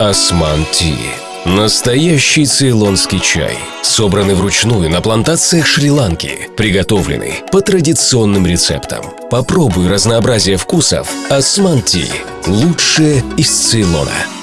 Осман Ти. Настоящий цейлонский чай, собранный вручную на плантациях Шри-Ланки, приготовленный по традиционным рецептам. Попробуй разнообразие вкусов Осман Ти. Лучшее из Цейлона.